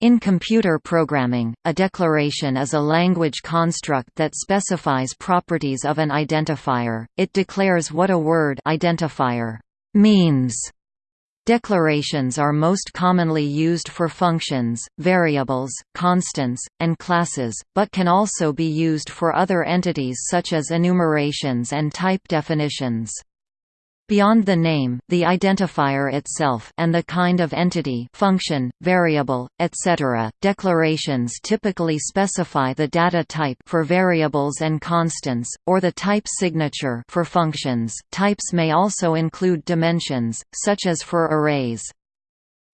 In computer programming, a declaration is a language construct that specifies properties of an identifier. It declares what a word identifier means. Declarations are most commonly used for functions, variables, constants, and classes, but can also be used for other entities such as enumerations and type definitions. Beyond the name, the identifier itself and the kind of entity function, variable, etc., declarations typically specify the data type for variables and constants, or the type signature for functions. Types may also include dimensions, such as for arrays.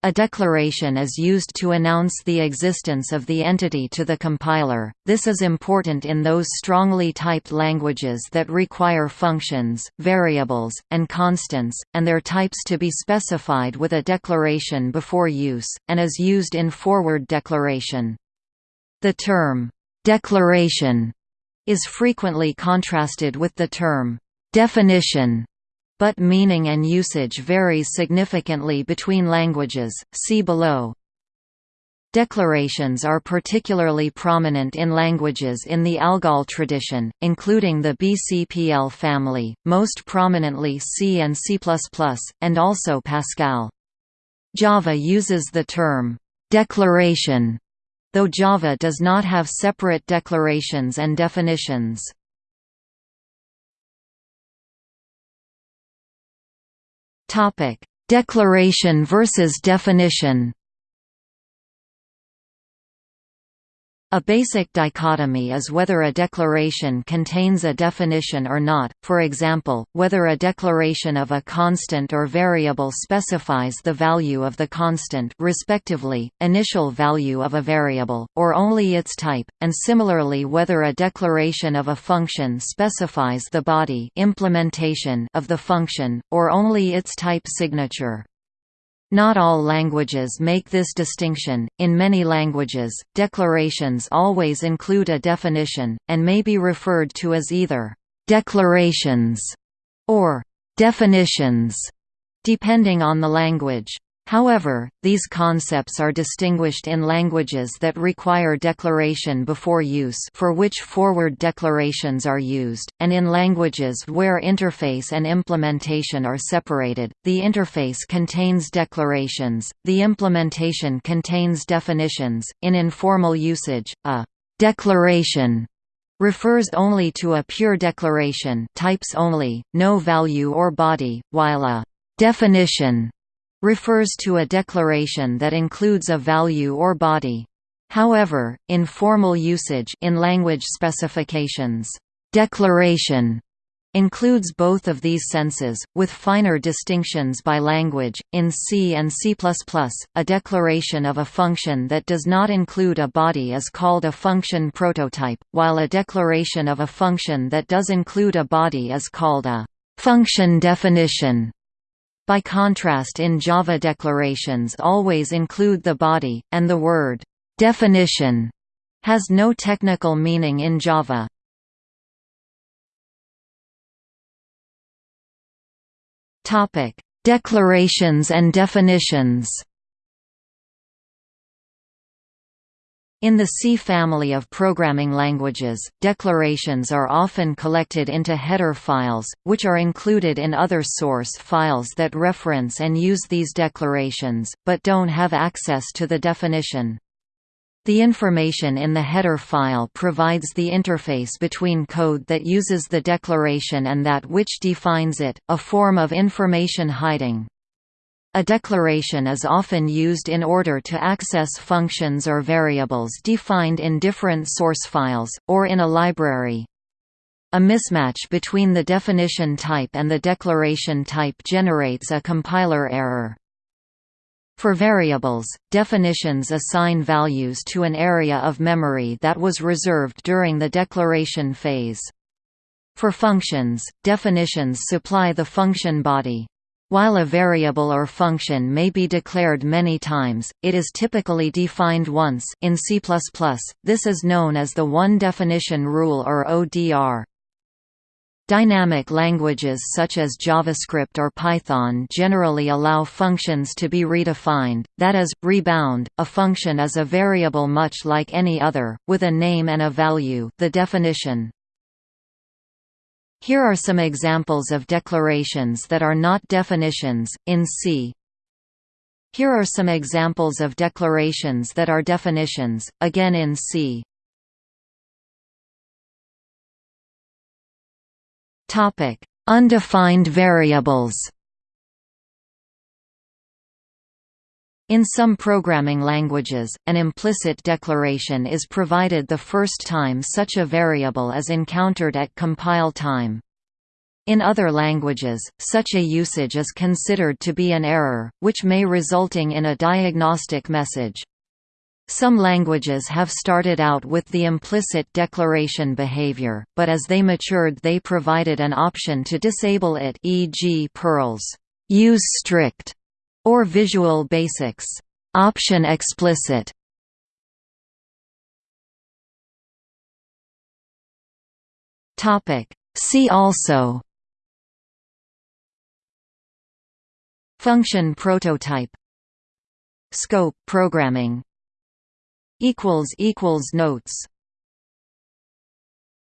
A declaration is used to announce the existence of the entity to the compiler. This is important in those strongly typed languages that require functions, variables, and constants, and their types to be specified with a declaration before use, and is used in forward declaration. The term, declaration, is frequently contrasted with the term, definition but meaning and usage varies significantly between languages, see below. Declarations are particularly prominent in languages in the ALGOL tradition, including the BCPL family, most prominently C and C++, and also Pascal. Java uses the term, "'declaration' though Java does not have separate declarations and definitions. Topic: Declaration versus definition. A basic dichotomy is whether a declaration contains a definition or not, for example, whether a declaration of a constant or variable specifies the value of the constant respectively, initial value of a variable, or only its type, and similarly whether a declaration of a function specifies the body implementation of the function, or only its type signature. Not all languages make this distinction. In many languages, declarations always include a definition, and may be referred to as either declarations or definitions, depending on the language. However, these concepts are distinguished in languages that require declaration before use for which forward declarations are used, and in languages where interface and implementation are separated, the interface contains declarations, the implementation contains definitions. In informal usage, a declaration refers only to a pure declaration types only, no value or body, while a definition refers to a declaration that includes a value or body. However, in formal usage in language specifications, declaration includes both of these senses, with finer distinctions by language. In C and C++, a declaration of a function that does not include a body is called a function prototype, while a declaration of a function that does include a body is called a function definition. By contrast in Java declarations always include the body, and the word definition has no technical meaning in Java. Declarations and definitions In the C family of programming languages, declarations are often collected into header files, which are included in other source files that reference and use these declarations, but don't have access to the definition. The information in the header file provides the interface between code that uses the declaration and that which defines it, a form of information hiding. A declaration is often used in order to access functions or variables defined in different source files, or in a library. A mismatch between the definition type and the declaration type generates a compiler error. For variables, definitions assign values to an area of memory that was reserved during the declaration phase. For functions, definitions supply the function body. While a variable or function may be declared many times, it is typically defined once in C++, this is known as the one definition rule or ODR. Dynamic languages such as JavaScript or Python generally allow functions to be redefined, that is, rebound. A function is a variable much like any other, with a name and a value the definition. Here are some examples of declarations that are not definitions, in C. Here are some examples of declarations that are definitions, again in C. Undefined variables. In some programming languages, an implicit declaration is provided the first time such a variable is encountered at compile time. In other languages, such a usage is considered to be an error, which may resulting in a diagnostic message. Some languages have started out with the implicit declaration behavior, but as they matured they provided an option to disable it e.g. Perl's use strict or Visual Basic's. Option explicit. Topic. See also. Function prototype. Scope programming. Equals equals notes